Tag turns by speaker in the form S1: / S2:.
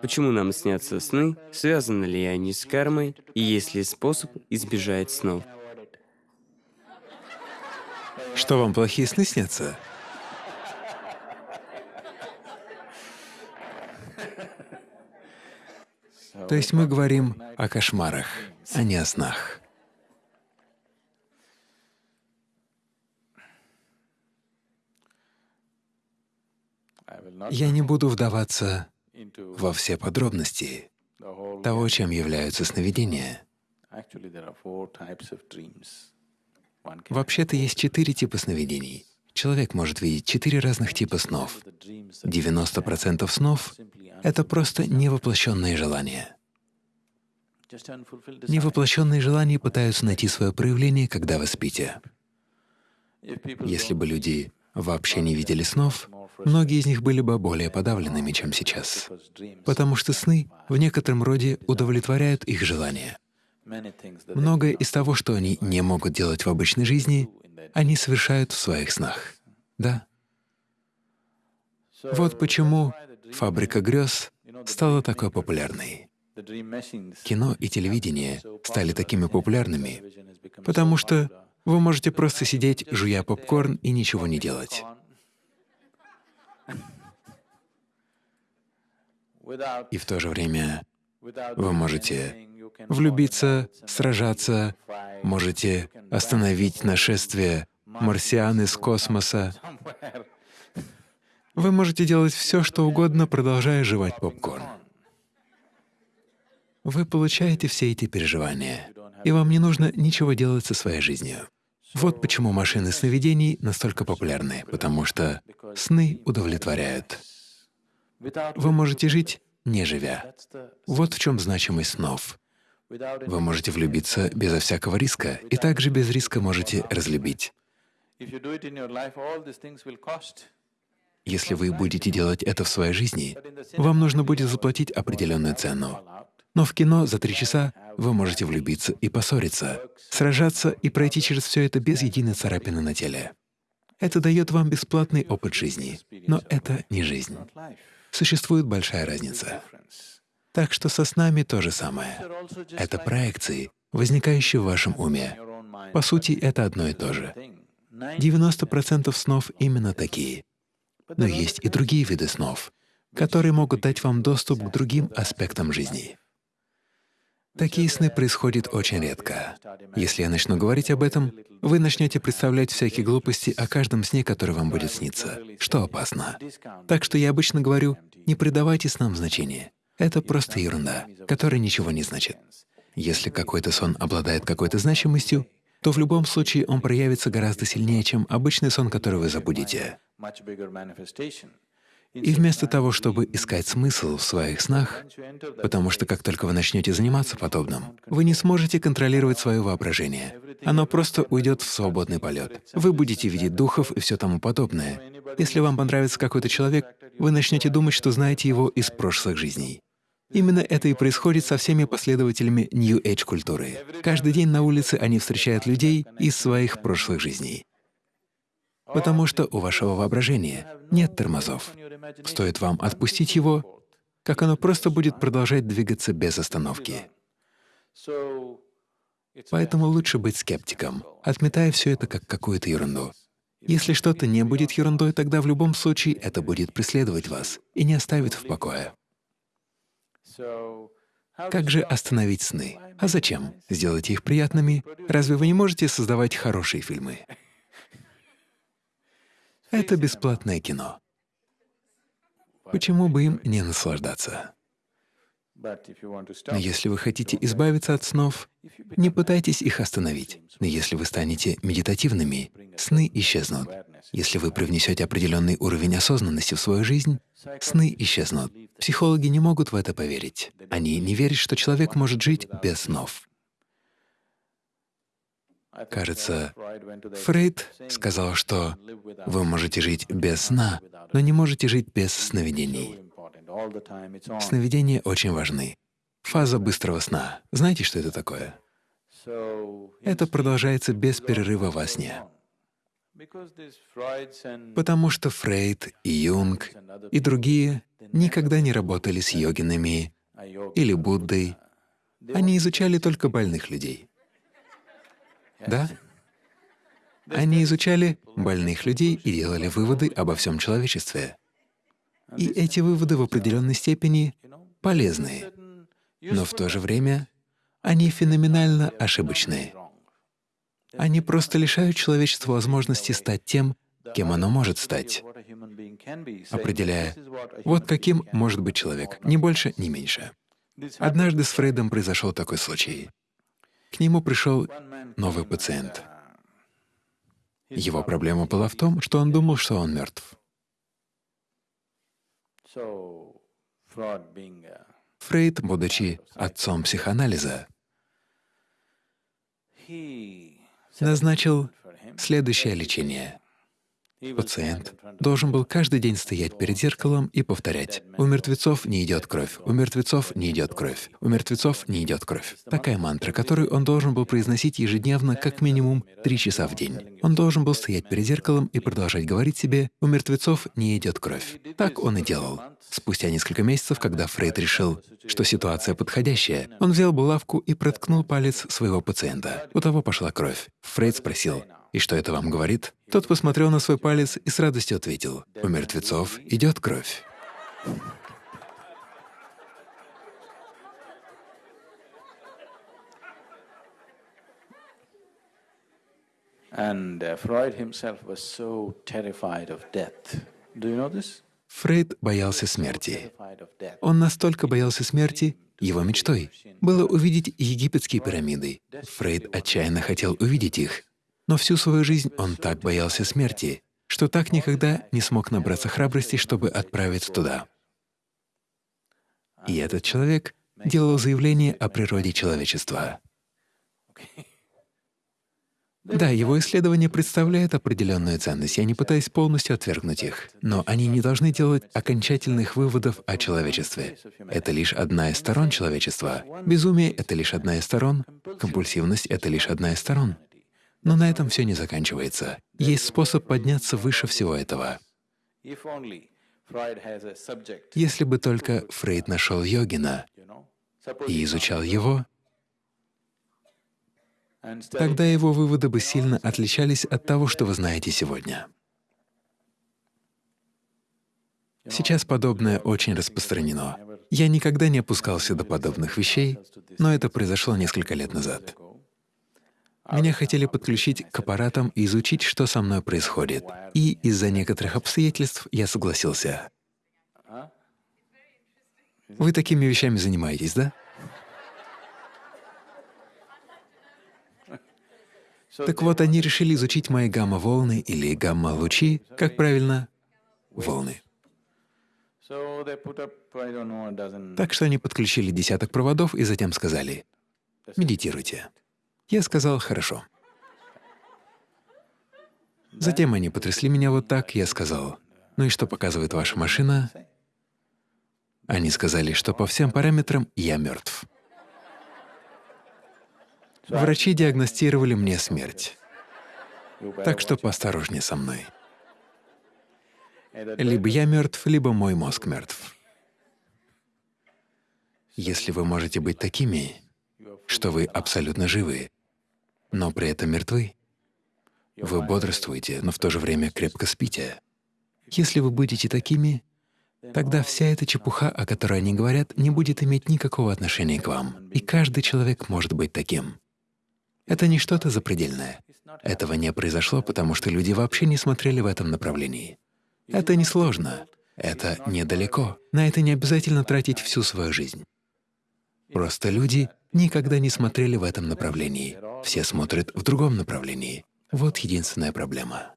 S1: Почему нам снятся сны? Связаны ли они с кармой? И есть ли способ избежать снов?
S2: Что вам плохие сны снятся? То есть мы говорим о кошмарах, а не о снах. Я не буду вдаваться во все подробности того, чем являются сновидения. Вообще-то есть четыре типа сновидений. Человек может видеть четыре разных типа снов. 90% снов — это просто невоплощенные желания. Невоплощенные желания пытаются найти свое проявление, когда вы спите. Если бы люди вообще не видели снов, многие из них были бы более подавленными, чем сейчас, потому что сны в некотором роде удовлетворяют их желания. Многое из того, что они не могут делать в обычной жизни, они совершают в своих снах. Да? Вот почему «Фабрика грез» стала такой популярной. Кино и телевидение стали такими популярными, потому что вы можете просто сидеть, жуя попкорн и ничего не делать. И в то же время вы можете влюбиться, сражаться, можете остановить нашествие марсиан из космоса. Вы можете делать все, что угодно, продолжая жевать попкорн. Вы получаете все эти переживания, и вам не нужно ничего делать со своей жизнью. Вот почему машины сновидений настолько популярны, потому что сны удовлетворяют. Вы можете жить, не живя. Вот в чем значимость снов. Вы можете влюбиться безо всякого риска, и также без риска можете разлюбить. Если вы будете делать это в своей жизни, вам нужно будет заплатить определенную цену. Но в кино за три часа вы можете влюбиться и поссориться, сражаться и пройти через все это без единой царапины на теле. Это дает вам бесплатный опыт жизни, но это не жизнь. Существует большая разница. Так что со снами то же самое. Это проекции, возникающие в вашем уме. По сути, это одно и то же. 90% снов именно такие. Но есть и другие виды снов, которые могут дать вам доступ к другим аспектам жизни. Такие сны происходят очень редко. Если я начну говорить об этом, вы начнете представлять всякие глупости о каждом сне, который вам будет сниться, что опасно. Так что я обычно говорю, не придавайте снам значения. Это просто ерунда, которая ничего не значит. Если какой-то сон обладает какой-то значимостью, то в любом случае он проявится гораздо сильнее, чем обычный сон, который вы забудете. И вместо того, чтобы искать смысл в своих снах, потому что как только вы начнете заниматься подобным, вы не сможете контролировать свое воображение. Оно просто уйдет в свободный полет. Вы будете видеть духов и все тому подобное. Если вам понравится какой-то человек, вы начнете думать, что знаете его из прошлых жизней. Именно это и происходит со всеми последователями New Age культуры. Каждый день на улице они встречают людей из своих прошлых жизней. Потому что у вашего воображения нет тормозов. Стоит вам отпустить его, как оно просто будет продолжать двигаться без остановки. Поэтому лучше быть скептиком, отметая все это как какую-то ерунду. Если что-то не будет ерундой, тогда в любом случае это будет преследовать вас и не оставит в покое. Как же остановить сны? А зачем? Сделайте их приятными. Разве вы не можете создавать хорошие фильмы? Это бесплатное кино. Почему бы им не наслаждаться? Но если вы хотите избавиться от снов, не пытайтесь их остановить. Но если вы станете медитативными, сны исчезнут. Если вы привнесете определенный уровень осознанности в свою жизнь, сны исчезнут. Психологи не могут в это поверить. Они не верят, что человек может жить без снов. Кажется, Фрейд сказал, что вы можете жить без сна, но не можете жить без сновидений. Сновидения очень важны. Фаза быстрого сна. Знаете, что это такое? Это продолжается без перерыва во сне. Потому что Фрейд и Юнг и другие никогда не работали с йогинами или Буддой. Они изучали только больных людей. Да? Они изучали больных людей и делали выводы обо всем человечестве. И эти выводы в определенной степени полезны, но в то же время они феноменально ошибочны. Они просто лишают человечества возможности стать тем, кем оно может стать, определяя, вот каким может быть человек, ни больше, ни меньше. Однажды с Фрейдом произошел такой случай. К нему пришел новый пациент. Его проблема была в том, что он думал, что он мертв. Фрейд, будучи отцом психоанализа, назначил следующее лечение. Пациент должен был каждый день стоять перед зеркалом и повторять «У мертвецов не идет кровь, у мертвецов не идет кровь, у мертвецов не идет кровь». Такая мантра, которую он должен был произносить ежедневно как минимум три часа в день. Он должен был стоять перед зеркалом и продолжать говорить себе «У мертвецов не идет кровь». Так он и делал. Спустя несколько месяцев, когда Фрейд решил, что ситуация подходящая, он взял булавку и проткнул палец своего пациента. У того пошла кровь. Фрейд спросил, «И что это вам говорит?» Тот посмотрел на свой палец и с радостью ответил, «У мертвецов идет кровь».
S3: Uh?
S2: Фрейд боялся смерти. Он настолько боялся смерти, его мечтой было увидеть египетские пирамиды. Фрейд отчаянно хотел увидеть их, но всю свою жизнь он так боялся смерти, что так никогда не смог набраться храбрости, чтобы отправиться туда. И этот человек делал заявление о природе человечества. Да, его исследования представляют определенную ценность, я не пытаюсь полностью отвергнуть их, но они не должны делать окончательных выводов о человечестве. Это лишь одна из сторон человечества. Безумие — это лишь одна из сторон, компульсивность — это лишь одна из сторон. Но на этом все не заканчивается. Есть способ подняться выше всего этого. Если бы только Фрейд нашел йогина и изучал его, тогда его выводы бы сильно отличались от того, что вы знаете сегодня. Сейчас подобное очень распространено. Я никогда не опускался до подобных вещей, но это произошло несколько лет назад. Меня хотели подключить к аппаратам и изучить, что со мной происходит. И из-за некоторых обстоятельств я согласился. Вы такими вещами занимаетесь, да? Так вот, они решили изучить мои гамма-волны или гамма-лучи, как правильно, волны. Так что они подключили десяток проводов и затем сказали «медитируйте». Я сказал «хорошо». Затем они потрясли меня вот так, я сказал «ну и что показывает ваша машина?» Они сказали, что по всем параметрам я мертв. Врачи диагностировали мне смерть. Так что поосторожнее со мной. Либо я мертв, либо мой мозг мертв. Если вы можете быть такими, что вы абсолютно живы, но при этом мертвы, вы бодрствуете, но в то же время крепко спите. Если вы будете такими, тогда вся эта чепуха, о которой они говорят, не будет иметь никакого отношения к вам. И каждый человек может быть таким. Это не что-то запредельное. Этого не произошло, потому что люди вообще не смотрели в этом направлении. Это несложно, это недалеко. На это не обязательно тратить всю свою жизнь. Просто люди никогда не смотрели в этом направлении. Все смотрят в другом направлении. Вот единственная проблема.